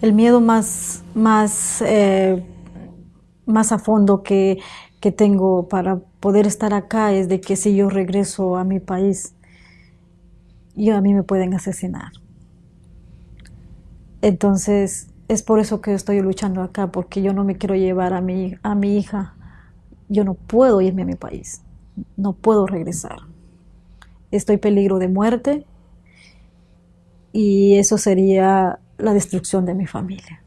El miedo más, más, eh, más a fondo que, que tengo para poder estar acá es de que si yo regreso a mi país, yo a mí me pueden asesinar. Entonces, es por eso que estoy luchando acá, porque yo no me quiero llevar a mi, a mi hija. Yo no puedo irme a mi país, no puedo regresar. Estoy en peligro de muerte y eso sería la destrucción de mi familia.